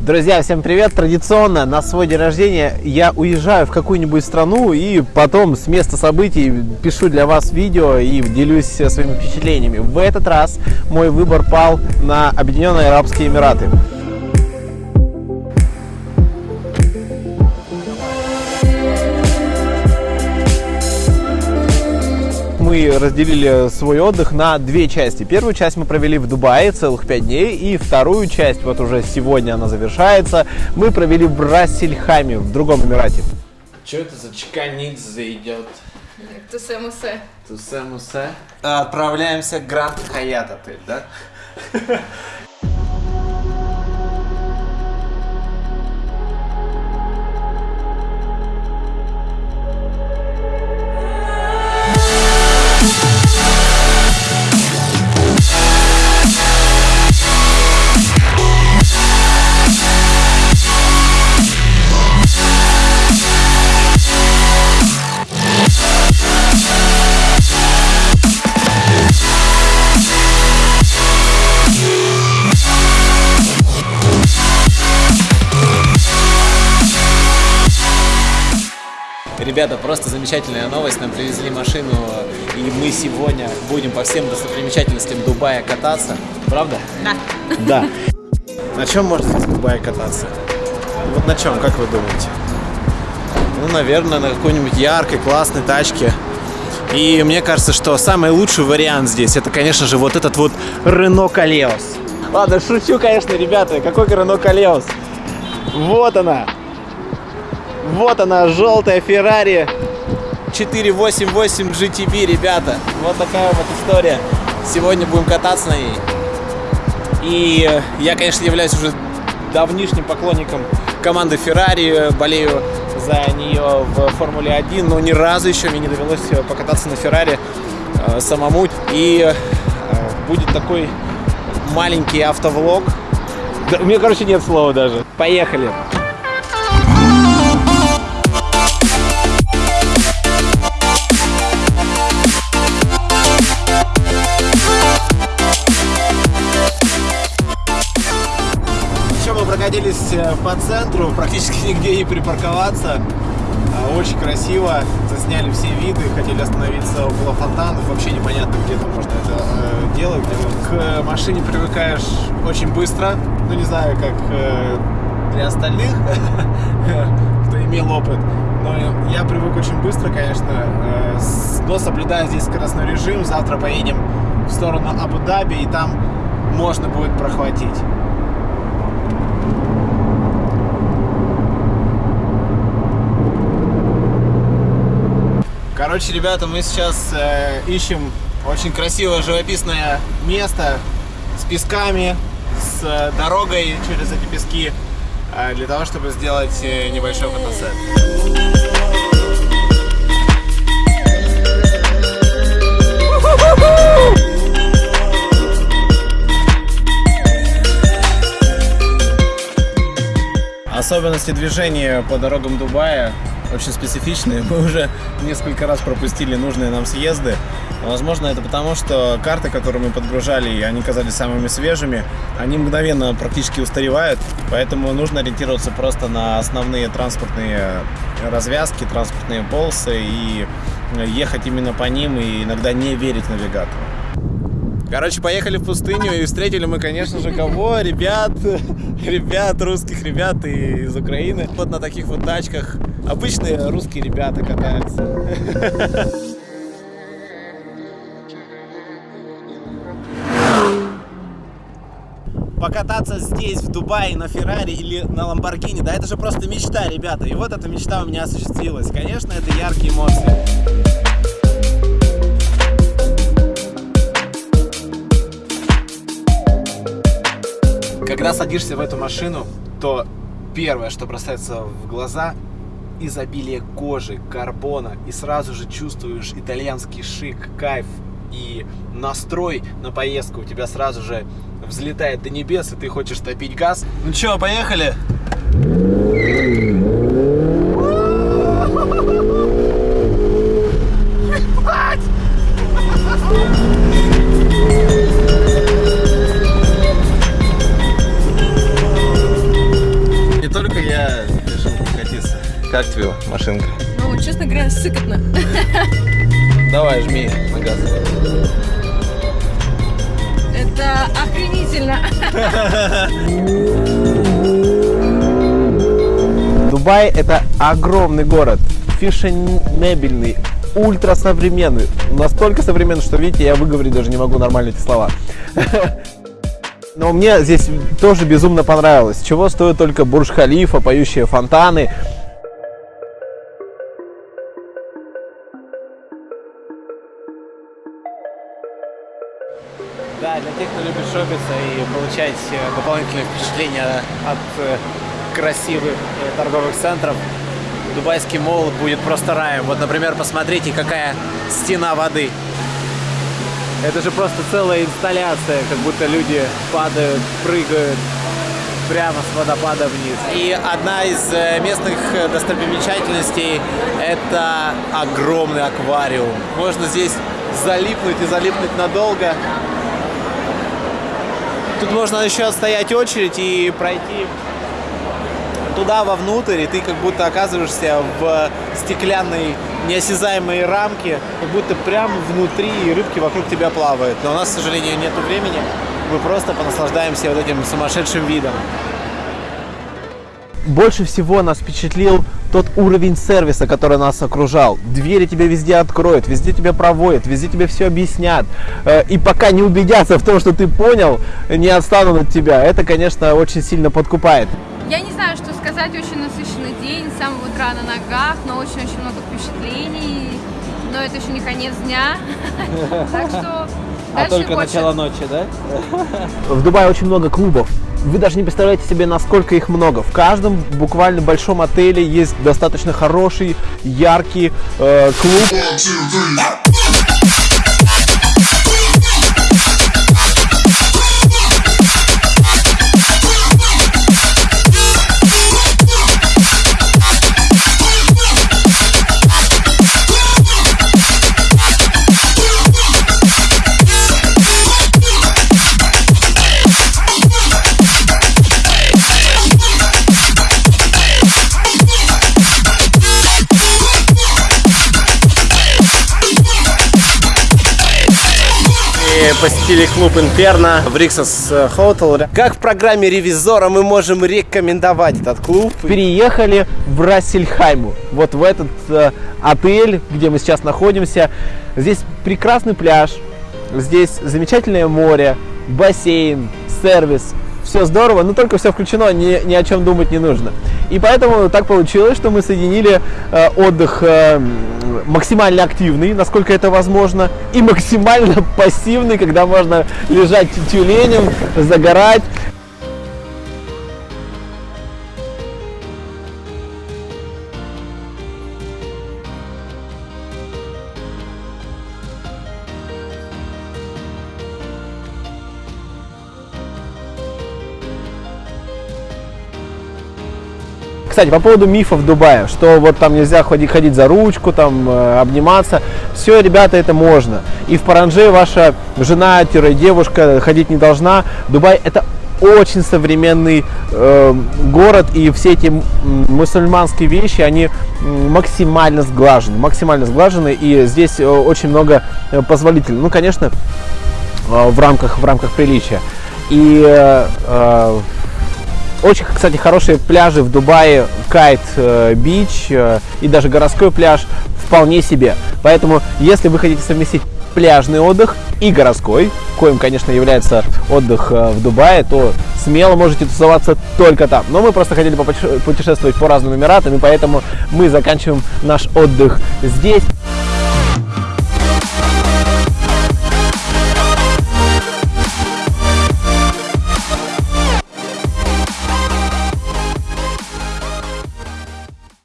Друзья, всем привет! Традиционно на свой день рождения я уезжаю в какую-нибудь страну и потом с места событий пишу для вас видео и делюсь своими впечатлениями. В этот раз мой выбор пал на Объединенные Арабские Эмираты. Мы разделили свой отдых на две части. Первую часть мы провели в Дубае целых пять дней, и вторую часть, вот уже сегодня она завершается, мы провели в Рассельхаме, в другом Эмирате. Что это за чеканидзе идет? Тусе-мусе. Тусе-мусе. Отправляемся в Гранд Хаят отель, да? Ребята, просто замечательная новость. Нам привезли машину, и мы сегодня будем по всем достопримечательностям Дубая кататься. Правда? Да. Да. На чем можно в Дубае кататься? Вот на чем, как вы думаете? Ну, наверное, на какой-нибудь яркой, классной тачке. И мне кажется, что самый лучший вариант здесь, это, конечно же, вот этот вот Renault Калеос. Ладно, шучу, конечно, ребята. Какой Renault Калеос? Вот она. Вот она, желтая Феррари 488 GTB, ребята. Вот такая вот история. Сегодня будем кататься на ней. И я, конечно, являюсь уже давнишним поклонником команды Ferrari, болею за нее в Формуле 1, но ни разу еще мне не довелось покататься на Феррари э, самому. И э, будет такой маленький автовлог. Да, у меня, короче, нет слова даже. Поехали. Находились э, по центру, практически нигде не припарковаться. А, очень красиво, засняли все виды, хотели остановиться около фонтанов, вообще непонятно, где там можно это э, делать. К машине привыкаешь очень быстро, ну не знаю, как э, для остальных, кто имел опыт, но я привык очень быстро, конечно, э, но соблюдая здесь скоростной режим, завтра поедем в сторону Абу-Даби, и там можно будет прохватить. Короче, ребята, мы сейчас э, ищем очень красивое живописное место с песками, с э, дорогой через эти пески, э, для того, чтобы сделать э, небольшой фотосет. Особенности движения по дорогам Дубая очень специфичные. Мы уже несколько раз пропустили нужные нам съезды. Возможно, это потому, что карты, которые мы подгружали, они казались самыми свежими, они мгновенно практически устаревают, поэтому нужно ориентироваться просто на основные транспортные развязки, транспортные полосы и ехать именно по ним и иногда не верить навигатору. Короче, поехали в пустыню и встретили мы, конечно же, кого? Ребят, ребят, русских ребят из Украины. Вот на таких вот тачках обычные русские ребята катаются. покататься здесь, в Дубае, на Феррари или на Ламборгини, да это же просто мечта, ребята. И вот эта мечта у меня осуществилась. Конечно, это яркие эмоции. Когда садишься в эту машину, то первое, что бросается в глаза, изобилие кожи, карбона, и сразу же чувствуешь итальянский шик, кайф и настрой на поездку у тебя сразу же взлетает до небес, и ты хочешь топить газ. Ну что, поехали? Ну, честно говоря, сыкотно. Давай, жми на газ. Это охренительно. Дубай это огромный город, фешенебельный, ультрасовременный. Настолько современный, что, видите, я выговорить даже не могу нормально эти слова. Но мне здесь тоже безумно понравилось. Чего стоит только Бурж-Халифа, поющие фонтаны. Да, для тех, кто любит шопиться и получать э, дополнительные впечатления от э, красивых э, торговых центров, Дубайский молл будет просто раем. Вот, например, посмотрите, какая стена воды. Это же просто целая инсталляция, как будто люди падают, прыгают прямо с водопада вниз. И одна из местных достопримечательностей – это огромный аквариум. Можно здесь залипнуть и залипнуть надолго. Тут можно еще отстоять очередь и пройти туда вовнутрь, и ты как будто оказываешься в стеклянной неосязаемой рамке, как будто прямо внутри и рыбки вокруг тебя плавают. Но у нас, к сожалению, нет времени. Мы просто понаслаждаемся вот этим сумасшедшим видом. Больше всего нас впечатлил тот уровень сервиса, который нас окружал. Двери тебе везде откроют, везде тебя проводят, везде тебе все объяснят. Э, И пока не убедятся в том, что ты понял, не отстанут от тебя. Это, конечно, очень сильно подкупает. Я не знаю, что сказать. Очень насыщенный день. С самого утра на ногах, но очень-очень много. Но это еще не конец дня. Так что дальше больше. ночи, да? В Дубае очень много клубов. Вы даже не представляете себе, насколько их много. В каждом буквально большом отеле есть достаточно хороший, яркий э, клуб. Посетили клуб Инферно в Риксос Hotel. Как в программе ревизора мы можем рекомендовать этот клуб? Переехали в Рассельхайму. Вот в этот э, отель, где мы сейчас находимся. Здесь прекрасный пляж. Здесь замечательное море, бассейн, сервис. Все здорово, но только все включено, ни, ни о чем думать не нужно. И поэтому так получилось, что мы соединили э, отдых э, максимально активный, насколько это возможно, и максимально пассивный, когда можно лежать тюленем, загорать. Кстати, по поводу мифов Дубая, что вот там нельзя ходить, ходить за ручку, там э, обниматься. Все, ребята, это можно. И в Паранже ваша жена-девушка ходить не должна. Дубай это очень современный э, город, и все эти мусульманские вещи, они максимально сглажены, максимально сглажены, и здесь э, очень много э, позволительно. Ну, конечно, в рамках, в рамках приличия. И э, очень, кстати, хорошие пляжи в Дубае, Кайт э, Бич э, и даже городской пляж вполне себе. Поэтому, если вы хотите совместить пляжный отдых и городской, коим, конечно, является отдых э, в Дубае, то смело можете тусоваться только там. Но мы просто хотели попутеше- путешествовать по разным Эмиратам, и поэтому мы заканчиваем наш отдых здесь.